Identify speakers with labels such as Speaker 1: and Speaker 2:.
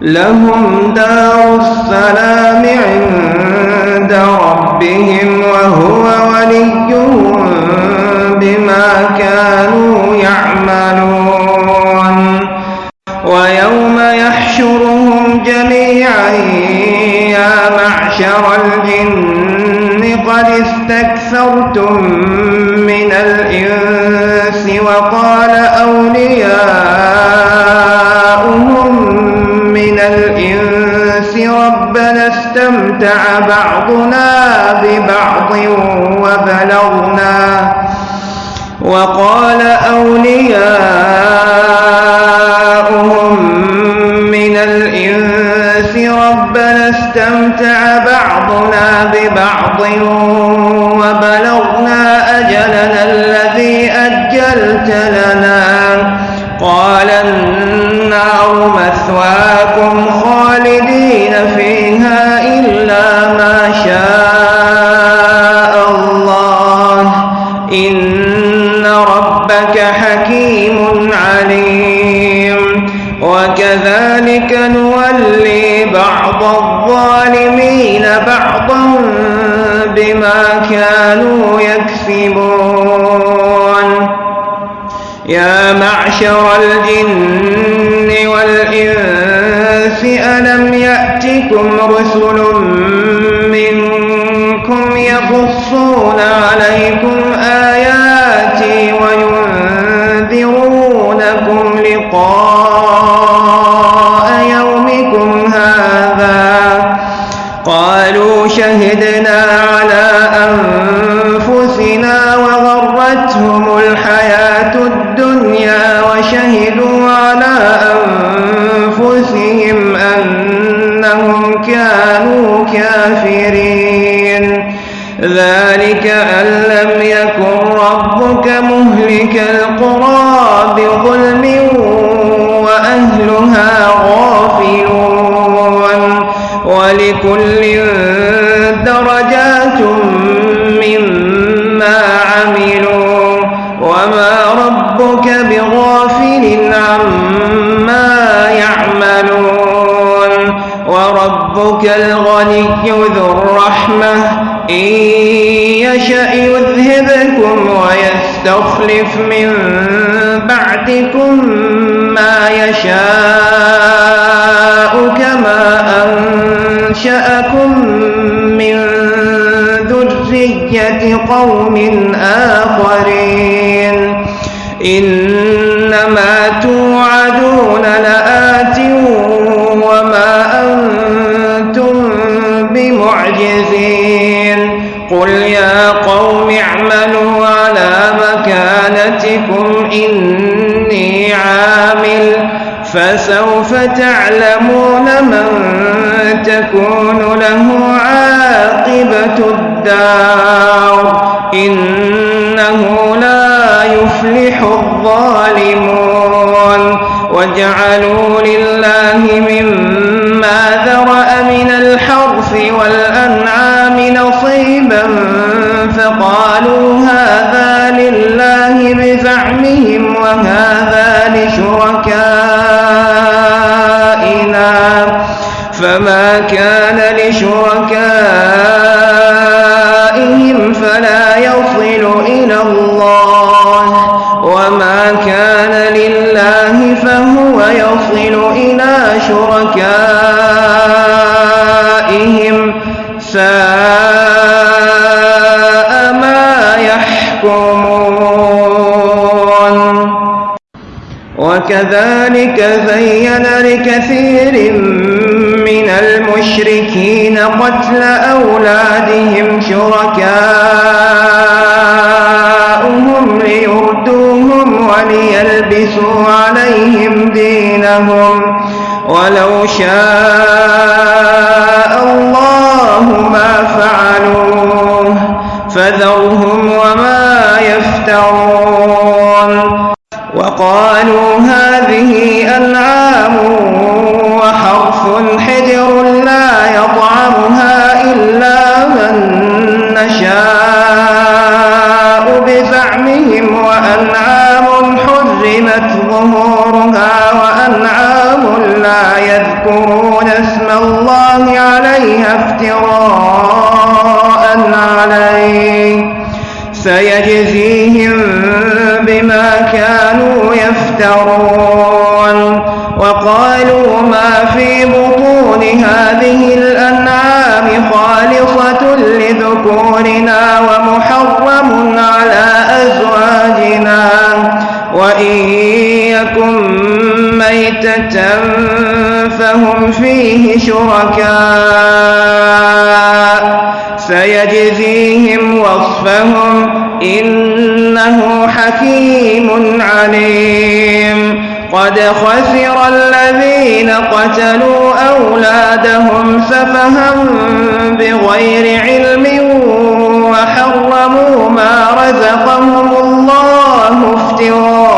Speaker 1: لهم دار السلام عند ربهم وهو وليهم بما كانوا يعملون. ويوم يحشرهم جميعا يا معشر الجن قد استكثرتم من الإنس استمتع بعضنا ببعض وبلغنا وقال أولياؤهم من الإنس ربنا استمتع بعضنا ببعض وبلغنا أجلنا الذي أجلت لنا قال النار مثواكم خالدين فيها إلا ما شاء الله. إن ربك حكيم عليم. وكذلك نولي بعض الظالمين بعضا بما كانوا يكسبون. يا معشر الجن والإنس ألم يأتكم رسل منكم يقصون عليكم آياتي وينذرونكم لقاء الحياة الدنيا وشهدوا على أنفسهم أنهم كانوا كافرين. ذلك أن لم يكن ربك مهلك القرى بظلم وأهلها غافلون. ولكل درجات وربك الغني ذو الرحمة. إن يشأ يذهبكم ويستخلف من بعدكم ما يشاء كما أنشأكم من ذرية قوم آخرين. إنما بمعجزين قل يا قوم اعملوا على مكانتكم إني عامل. فسوف تعلمون من تكون له عاقبة الدار. إنه لا يفلح الظالمون. وجعلوا لله بزعمهم وهذا لشركائنا وكذلك زين لكثير من المشركين قتل أولادهم شركاؤهم ليردوهم وليلبسوا عليهم دينهم. ولو شاء الله ما فعلوه فذرهم وما يفترون. وقالوا هذه أنعام وحرث حجر لا يطعمها إلا من نشاء بزعمهم وأنعام حرمت ظهورها وأنعام لا يذكرون اسم الله عليها افتراء عليه. سيجزيهم كانوا يفترون وقالوا ما في بطون هذه الأنعام خالصة لذكورنا ومحرم على أزواجنا وإن يكن ميتة فهم فيه شركاء سيجزيهم وصفهم إنه حكيم عليم. قد خسر الذين قتلوا أولادهم سفها بغير علم وحرموا ما رزقهم الله افتراء